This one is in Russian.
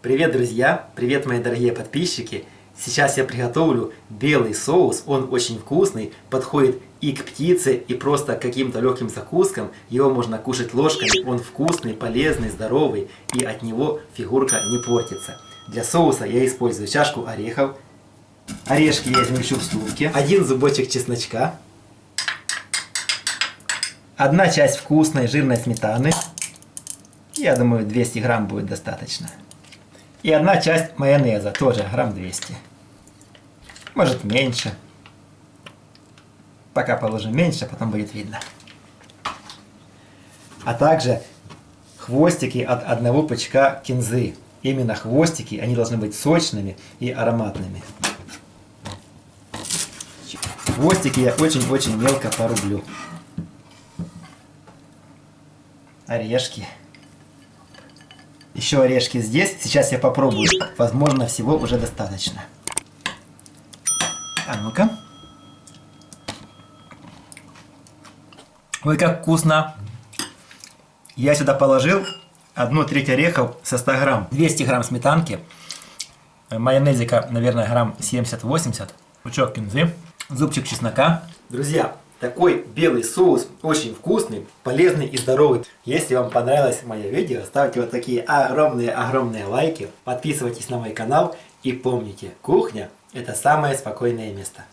Привет, друзья! Привет, мои дорогие подписчики! Сейчас я приготовлю белый соус, он очень вкусный, подходит и к птице, и просто к каким-то легким закускам. Его можно кушать ложками, он вкусный, полезный, здоровый, и от него фигурка не портится. Для соуса я использую чашку орехов, орешки я измельчу в стулке, один зубочек чесночка, одна часть вкусной жирной сметаны, я думаю 200 грамм будет достаточно. И одна часть майонеза, тоже грамм 200. Может меньше. Пока положим меньше, потом будет видно. А также хвостики от одного пучка кинзы. Именно хвостики, они должны быть сочными и ароматными. Хвостики я очень-очень мелко порублю. Орешки. Еще орешки здесь. Сейчас я попробую. Возможно, всего уже достаточно. А ну-ка. Ой, как вкусно. Я сюда положил одну треть орехов со 100 грамм. 200 грамм сметанки. Майонезика, наверное, грамм 70-80. Пучок кинзы. Зубчик чеснока. Друзья, такой белый соус очень вкусный, полезный и здоровый. Если вам понравилось мое видео, ставьте вот такие огромные-огромные лайки, подписывайтесь на мой канал и помните, кухня это самое спокойное место.